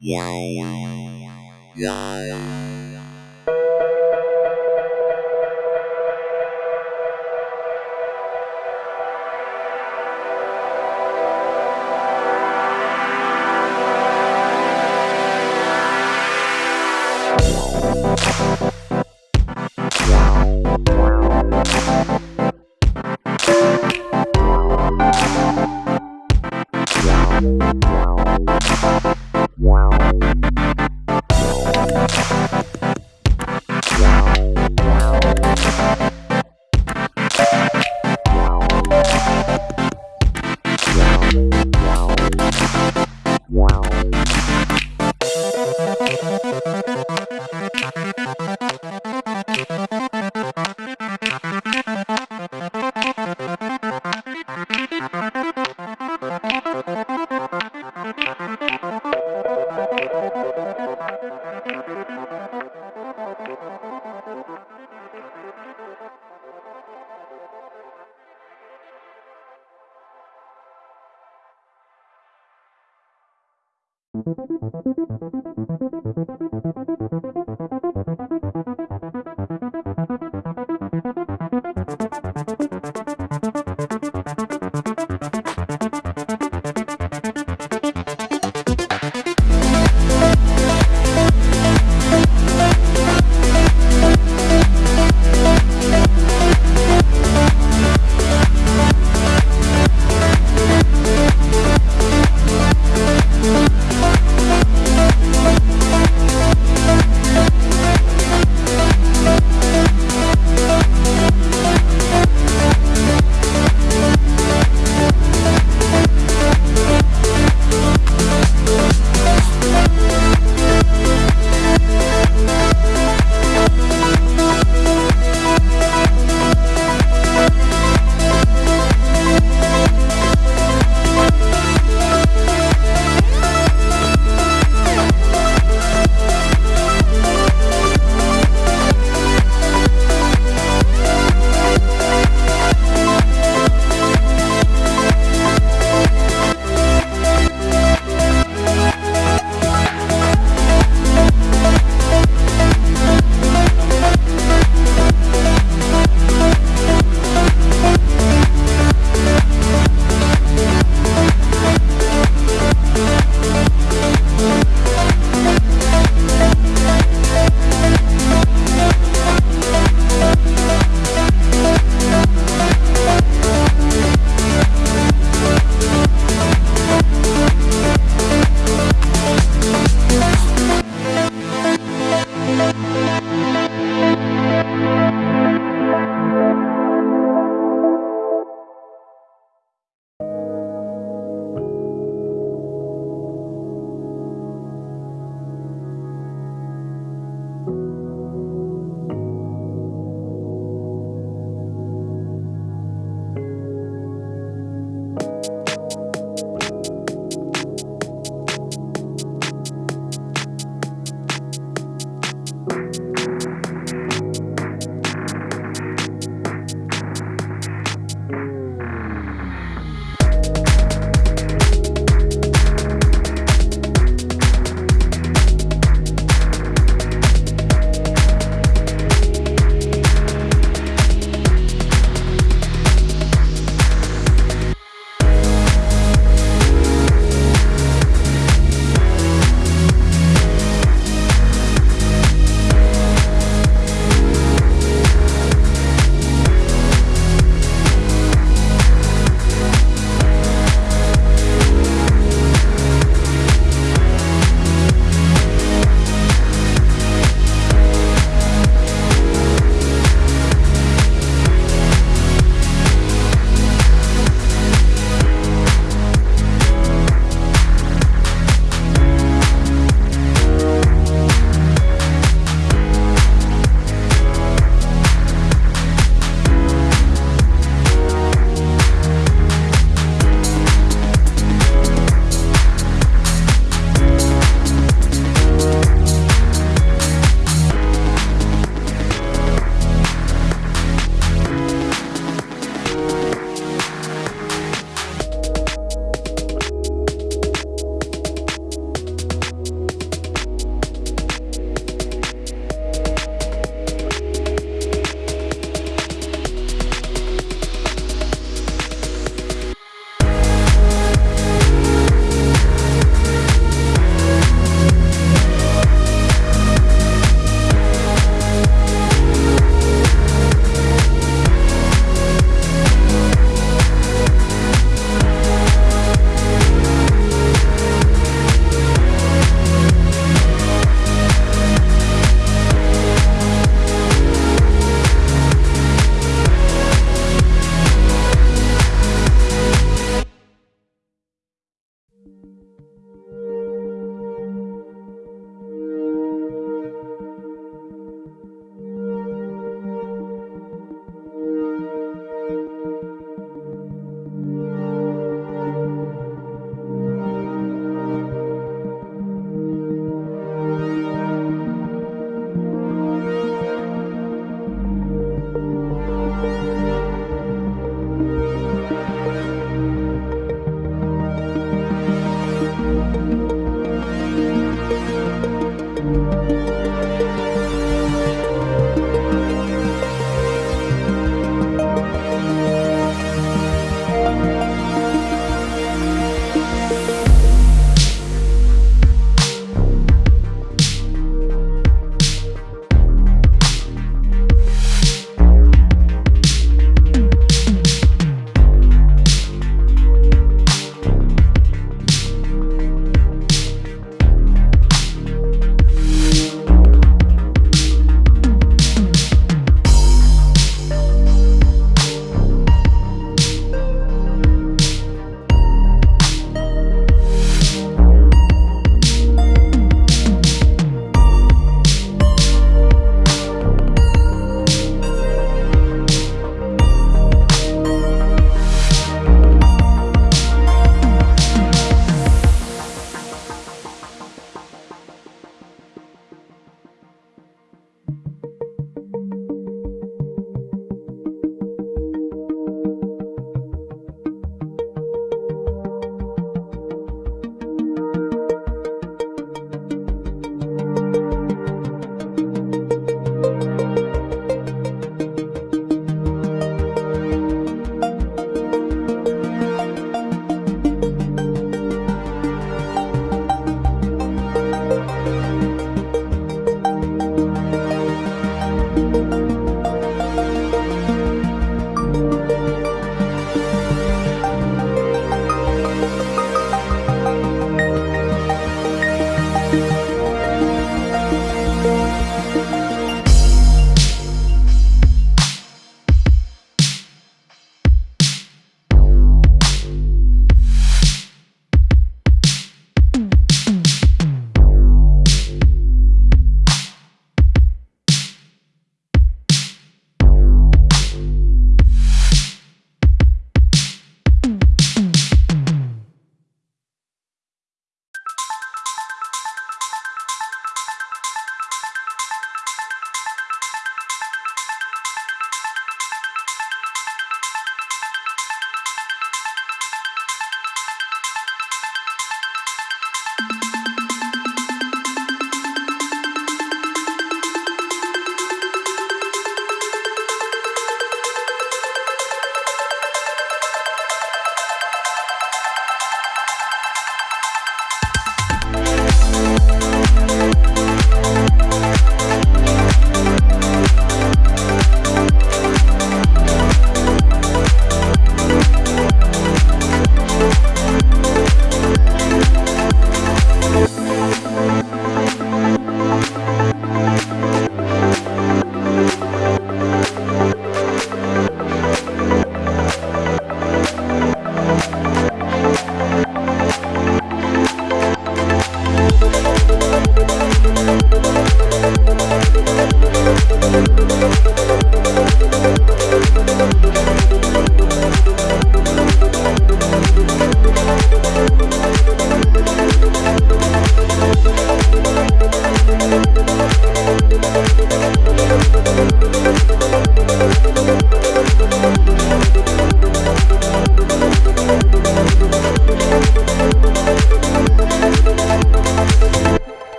Yeah, yeah, yeah, yeah, yeah.